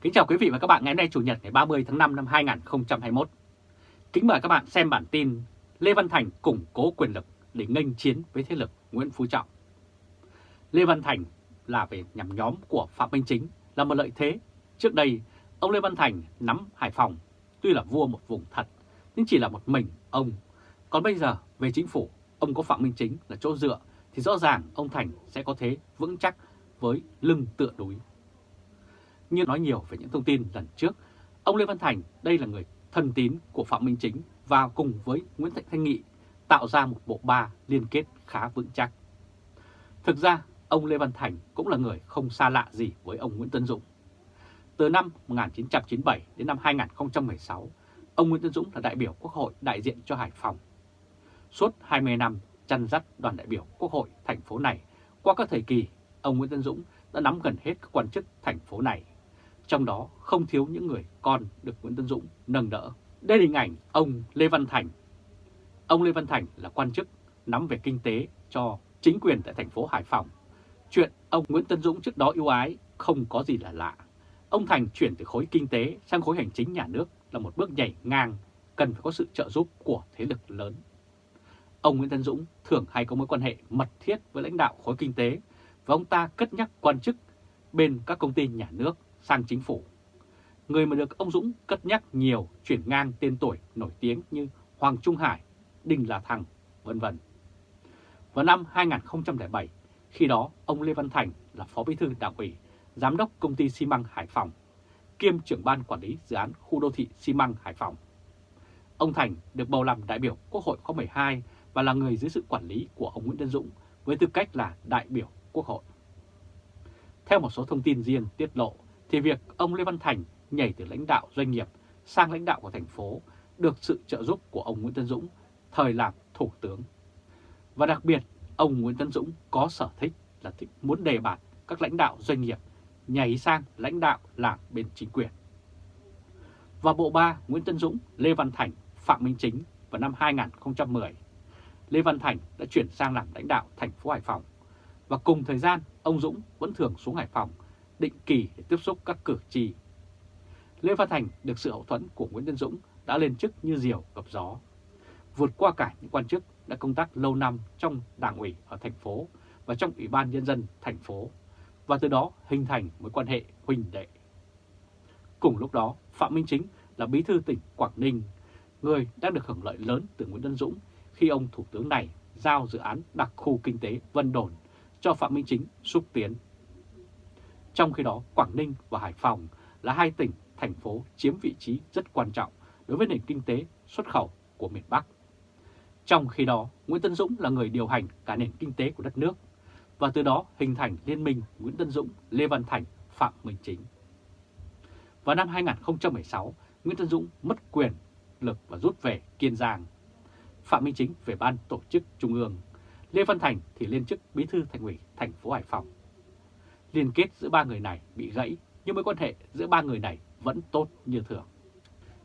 Kính chào quý vị và các bạn ngày hôm nay Chủ nhật ngày 30 tháng 5 năm 2021. Kính mời các bạn xem bản tin Lê Văn Thành củng cố quyền lực để nghênh chiến với thế lực Nguyễn Phú Trọng. Lê Văn Thành là về nhằm nhóm của Phạm Minh Chính là một lợi thế. Trước đây, ông Lê Văn Thành nắm Hải Phòng, tuy là vua một vùng thật, nhưng chỉ là một mình ông. Còn bây giờ, về chính phủ, ông có Phạm Minh Chính là chỗ dựa, thì rõ ràng ông Thành sẽ có thế vững chắc với lưng tựa núi. Như nói nhiều về những thông tin lần trước, ông Lê Văn Thành đây là người thân tín của Phạm Minh Chính và cùng với Nguyễn Thị Thanh Nghị tạo ra một bộ ba liên kết khá vững chắc. Thực ra, ông Lê Văn Thành cũng là người không xa lạ gì với ông Nguyễn Tân Dũng. Từ năm 1997 đến năm 2016, ông Nguyễn Tân Dũng là đại biểu Quốc hội đại diện cho Hải Phòng. Suốt 20 năm chăn dắt đoàn đại biểu Quốc hội thành phố này, qua các thời kỳ, ông Nguyễn Tân Dũng đã nắm gần hết các quan chức thành phố này. Trong đó không thiếu những người con được Nguyễn Tân Dũng nâng đỡ. Đây là hình ảnh ông Lê Văn Thành. Ông Lê Văn Thành là quan chức nắm về kinh tế cho chính quyền tại thành phố Hải Phòng. Chuyện ông Nguyễn Tân Dũng trước đó ưu ái không có gì là lạ. Ông Thành chuyển từ khối kinh tế sang khối hành chính nhà nước là một bước nhảy ngang, cần phải có sự trợ giúp của thế lực lớn. Ông Nguyễn Tân Dũng thường hay có mối quan hệ mật thiết với lãnh đạo khối kinh tế và ông ta cất nhắc quan chức bên các công ty nhà nước sang chính phủ. Người mà được ông Dũng cất nhắc nhiều chuyển ngang tên tuổi nổi tiếng như Hoàng Trung Hải, Đinh Là Thăng, vân vân. Vào năm 2007, khi đó ông Lê Văn Thành là Phó Bí thư Đảng ủy, Giám đốc Công ty xi măng Hải Phòng, kiêm trưởng ban quản lý dự án khu đô thị xi măng Hải Phòng. Ông Thành được bầu làm đại biểu Quốc hội khóa 12 và là người dưới sự quản lý của ông Nguyễn Tân Dũng với tư cách là đại biểu Quốc hội. Theo một số thông tin riêng tiết lộ, thì việc ông Lê Văn Thành nhảy từ lãnh đạo doanh nghiệp sang lãnh đạo của thành phố được sự trợ giúp của ông Nguyễn Tân Dũng thời làm thủ tướng. Và đặc biệt, ông Nguyễn Tân Dũng có sở thích là thích muốn đề bạt các lãnh đạo doanh nghiệp nhảy sang lãnh đạo làm bên chính quyền. Và bộ ba Nguyễn Tân Dũng, Lê Văn Thành, Phạm Minh Chính vào năm 2010, Lê Văn Thành đã chuyển sang làm lãnh đạo thành phố Hải Phòng. Và cùng thời gian, ông Dũng vẫn thường xuống Hải Phòng định kỳ để tiếp xúc các cử tri. Lê Văn Thành được sự hậu thuẫn của Nguyễn Tân Dũng đã lên chức như diều gặp gió, vượt qua cả những quan chức đã công tác lâu năm trong đảng ủy ở thành phố và trong Ủy ban Nhân dân thành phố, và từ đó hình thành mối quan hệ huynh đệ. Cùng lúc đó, Phạm Minh Chính là bí thư tỉnh Quảng Ninh, người đang được hưởng lợi lớn từ Nguyễn Tân Dũng khi ông Thủ tướng này giao dự án đặc khu kinh tế Vân Đồn cho Phạm Minh Chính xúc tiến. Trong khi đó, Quảng Ninh và Hải Phòng là hai tỉnh, thành phố chiếm vị trí rất quan trọng đối với nền kinh tế xuất khẩu của miền Bắc. Trong khi đó, Nguyễn Tân Dũng là người điều hành cả nền kinh tế của đất nước và từ đó hình thành liên minh Nguyễn Tân Dũng, Lê Văn Thành, Phạm Minh Chính. Vào năm 2016, Nguyễn Tân Dũng mất quyền lực và rút về Kiên Giang. Phạm Minh Chính về ban tổ chức Trung ương, Lê Văn Thành thì lên chức bí thư thành ủy thành phố Hải Phòng. Liên kết giữa ba người này bị gãy nhưng mối quan hệ giữa ba người này vẫn tốt như thường.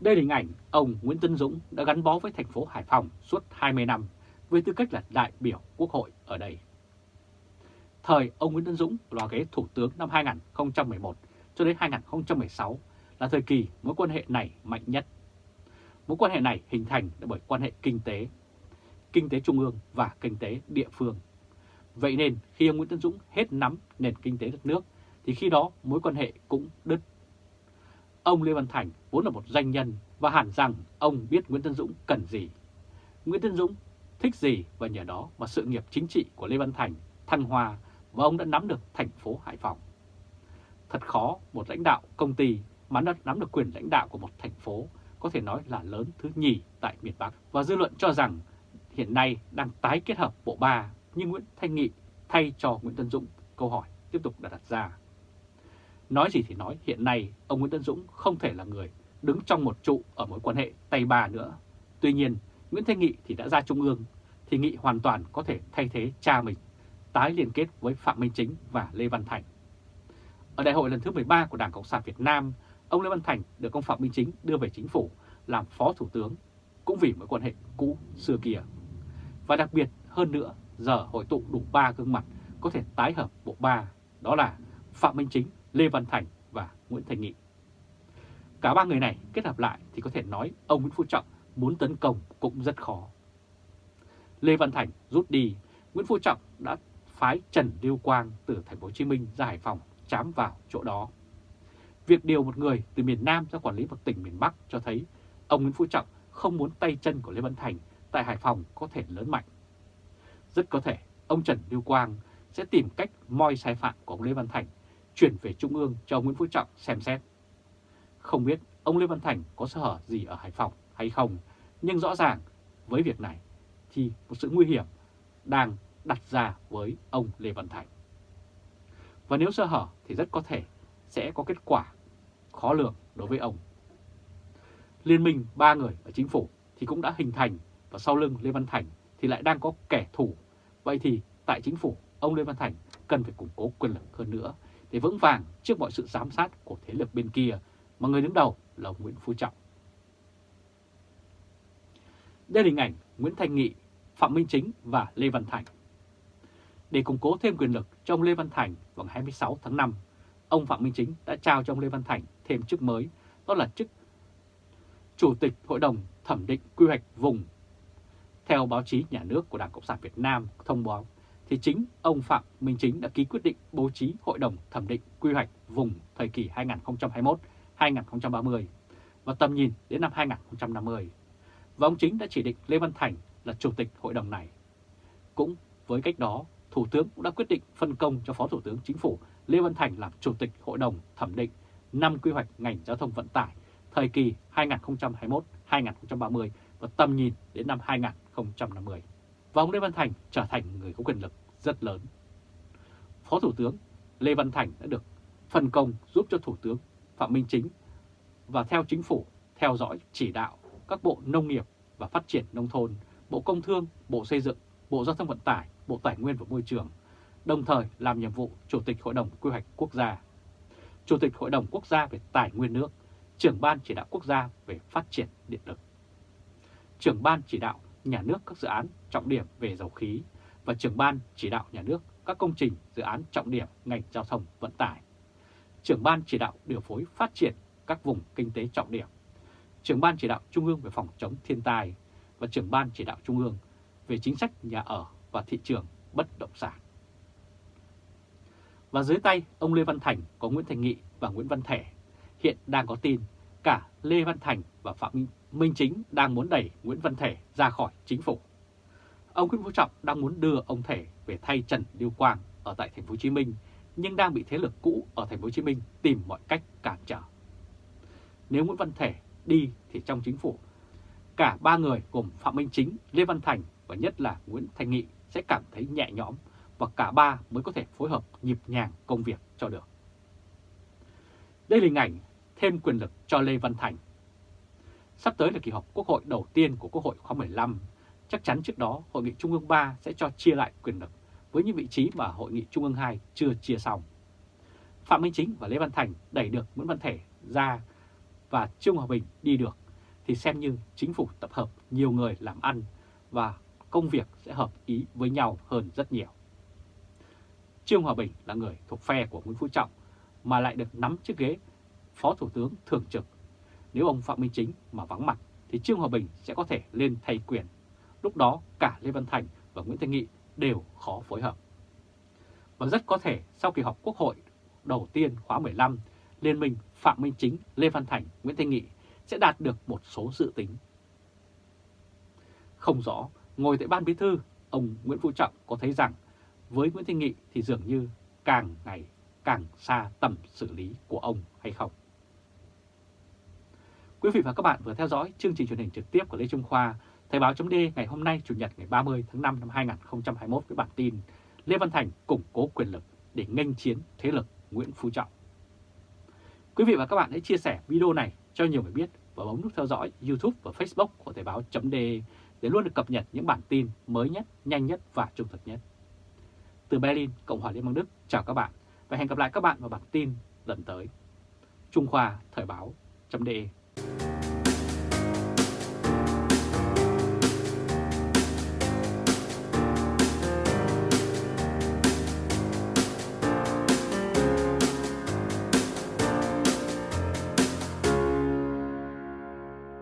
Đây là hình ảnh ông Nguyễn Tân Dũng đã gắn bó với thành phố Hải Phòng suốt 20 năm với tư cách là đại biểu quốc hội ở đây. Thời ông Nguyễn Tân Dũng là ghế thủ tướng năm 2011 cho đến 2016 là thời kỳ mối quan hệ này mạnh nhất. Mối quan hệ này hình thành bởi quan hệ kinh tế, kinh tế trung ương và kinh tế địa phương. Vậy nên khi ông Nguyễn Tân Dũng hết nắm nền kinh tế đất nước, thì khi đó mối quan hệ cũng đứt. Ông Lê Văn Thành vốn là một doanh nhân và hẳn rằng ông biết Nguyễn Tân Dũng cần gì. Nguyễn Tân Dũng thích gì và nhờ đó mà sự nghiệp chính trị của Lê Văn Thành thăng hoa và ông đã nắm được thành phố Hải Phòng. Thật khó một lãnh đạo công ty mà đã nắm được quyền lãnh đạo của một thành phố có thể nói là lớn thứ nhì tại miền Bắc. Và dư luận cho rằng hiện nay đang tái kết hợp bộ ba như Nguyễn Thanh Nghị thay cho Nguyễn Tân Dũng câu hỏi tiếp tục đặt ra. Nói gì thì nói, hiện nay ông Nguyễn Tân Dũng không thể là người đứng trong một trụ ở mối quan hệ tay ba nữa. Tuy nhiên, Nguyễn Thanh Nghị thì đã ra Trung ương, thì Nghị hoàn toàn có thể thay thế cha mình, tái liên kết với Phạm Minh Chính và Lê Văn Thành. Ở đại hội lần thứ 13 của Đảng Cộng sản Việt Nam, ông Lê Văn Thành được ông Phạm Minh Chính đưa về chính phủ làm Phó Thủ tướng, cũng vì mối quan hệ cũ xưa kia. Và đặc biệt hơn nữa, giờ hội tụ đủ ba gương mặt có thể tái hợp bộ ba, đó là Phạm Minh Chính, Lê Văn Thành và Nguyễn Thành Nghị. Cả ba người này kết hợp lại thì có thể nói ông Nguyễn Phú Trọng muốn tấn công cũng rất khó. Lê Văn Thành rút đi, Nguyễn Phú Trọng đã phái Trần Lưu Quang từ thành phố Hồ Chí Minh ra Hải Phòng chám vào chỗ đó. Việc điều một người từ miền Nam ra quản lý một tỉnh miền Bắc cho thấy ông Nguyễn Phú Trọng không muốn tay chân của Lê Văn Thành tại Hải Phòng có thể lớn mạnh. Rất có thể ông Trần Lưu Quang sẽ tìm cách moi sai phạm của ông Lê Văn Thành chuyển về Trung ương cho ông Nguyễn Phú Trọng xem xét. Không biết ông Lê Văn Thành có sơ hở gì ở Hải Phòng hay không, nhưng rõ ràng với việc này thì một sự nguy hiểm đang đặt ra với ông Lê Văn Thành. Và nếu sơ hở thì rất có thể sẽ có kết quả khó lường đối với ông. Liên minh ba người ở chính phủ thì cũng đã hình thành và sau lưng Lê Văn Thành thì lại đang có kẻ thù. Vậy thì tại chính phủ, ông Lê Văn Thành cần phải củng cố quyền lực hơn nữa để vững vàng trước mọi sự giám sát của thế lực bên kia mà người đứng đầu là ông Nguyễn Phú Trọng. Đây là hình ảnh Nguyễn Thanh Nghị, Phạm Minh Chính và Lê Văn Thành. Để củng cố thêm quyền lực cho ông Lê Văn Thành vào ngày 26 tháng 5, ông Phạm Minh Chính đã trao cho ông Lê Văn Thành thêm chức mới, đó là chức Chủ tịch Hội đồng Thẩm định Quy hoạch Vùng. Theo báo chí nhà nước của Đảng Cộng sản Việt Nam thông báo, thì chính ông Phạm Minh Chính đã ký quyết định bố trí Hội đồng Thẩm định Quy hoạch Vùng thời kỳ 2021-2030 và tầm nhìn đến năm 2050. Và ông Chính đã chỉ định Lê Văn Thành là Chủ tịch Hội đồng này. Cũng với cách đó, Thủ tướng cũng đã quyết định phân công cho Phó Thủ tướng Chính phủ Lê Văn Thành làm Chủ tịch Hội đồng Thẩm định năm quy hoạch ngành giao thông vận tải thời kỳ 2021-2030 và tầm nhìn đến năm 2050. Và ông Lê Văn Thành trở thành người có quyền lực rất lớn. Phó Thủ tướng Lê Văn Thành đã được phân công giúp cho Thủ tướng Phạm Minh Chính và theo chính phủ theo dõi chỉ đạo các bộ nông nghiệp và phát triển nông thôn, Bộ Công Thương, Bộ Xây dựng, Bộ Giao thông Vận tải, Bộ Tài nguyên và Môi trường, đồng thời làm nhiệm vụ Chủ tịch Hội đồng Quy hoạch Quốc gia, Chủ tịch Hội đồng Quốc gia về Tài nguyên nước, trưởng Ban Chỉ đạo Quốc gia về Phát triển Điện lực, trưởng Ban Chỉ đạo Nhà nước các dự án trọng điểm về dầu khí và trưởng Ban Chỉ đạo Nhà nước các công trình dự án trọng điểm ngành giao thông vận tải, trưởng Ban Chỉ đạo điều phối phát triển các vùng kinh tế trọng điểm, trưởng Ban Chỉ đạo Trung ương về phòng chống thiên tai và trưởng Ban Chỉ đạo Trung ương về chính sách nhà ở và thị trường bất động sản. Và dưới tay ông Lê Văn Thành có Nguyễn Thành Nghị và Nguyễn Văn Thể. Hiện đang có tin cả Lê Văn Thành và Phạm Minh Minh Chính đang muốn đẩy Nguyễn Văn Thể ra khỏi chính phủ. Ông Nguyễn Phú Trọng đang muốn đưa ông Thể về thay Trần Lưu Quang ở tại thành phố Hồ Chí Minh nhưng đang bị thế lực cũ ở thành phố Hồ Chí Minh tìm mọi cách cản trở. Nếu Nguyễn Văn Thể đi thì trong chính phủ cả ba người gồm Phạm Minh Chính, Lê Văn Thành và nhất là Nguyễn Thành Nghị sẽ cảm thấy nhẹ nhõm và cả ba mới có thể phối hợp nhịp nhàng công việc cho được. Đây là hình ảnh thêm quyền lực cho Lê Văn Thành. Sắp tới là kỳ họp Quốc hội đầu tiên của Quốc hội khóa 15. Chắc chắn trước đó, Hội nghị Trung ương 3 sẽ cho chia lại quyền lực với những vị trí mà Hội nghị Trung ương 2 chưa chia xong. Phạm Minh Chính và Lê Văn Thành đẩy được Nguyễn Văn Thể ra và Trương Hòa Bình đi được, thì xem như chính phủ tập hợp nhiều người làm ăn và công việc sẽ hợp ý với nhau hơn rất nhiều. Trương Hòa Bình là người thuộc phe của Nguyễn Phú Trọng mà lại được nắm chiếc ghế Phó Thủ tướng Thường trực. Nếu ông Phạm Minh Chính mà vắng mặt thì Trương Hòa Bình sẽ có thể lên thay quyền. Lúc đó cả Lê Văn Thành và Nguyễn Thanh Nghị đều khó phối hợp. Và rất có thể sau kỳ họp Quốc hội đầu tiên khóa 15, Liên minh Phạm Minh Chính, Lê Văn Thành, Nguyễn Thanh Nghị sẽ đạt được một số dự tính. Không rõ, ngồi tại Ban Bí Thư, ông Nguyễn Phú Trọng có thấy rằng với Nguyễn Thanh Nghị thì dường như càng ngày càng xa tầm xử lý của ông hay không. Quý vị và các bạn vừa theo dõi chương trình truyền hình trực tiếp của Lê Trung Khoa, Thời báo chấm ngày hôm nay Chủ nhật ngày 30 tháng 5 năm 2021 với bản tin Lê Văn Thành củng cố quyền lực để nghênh chiến thế lực Nguyễn Phú Trọng. Quý vị và các bạn hãy chia sẻ video này cho nhiều người biết và bấm nút theo dõi YouTube và Facebook của Thời báo chấm để luôn được cập nhật những bản tin mới nhất, nhanh nhất và trung thực nhất. Từ Berlin, Cộng hòa Liên bang Đức, chào các bạn và hẹn gặp lại các bạn vào bản tin lần tới. Trung Khoa Thời báo chấm you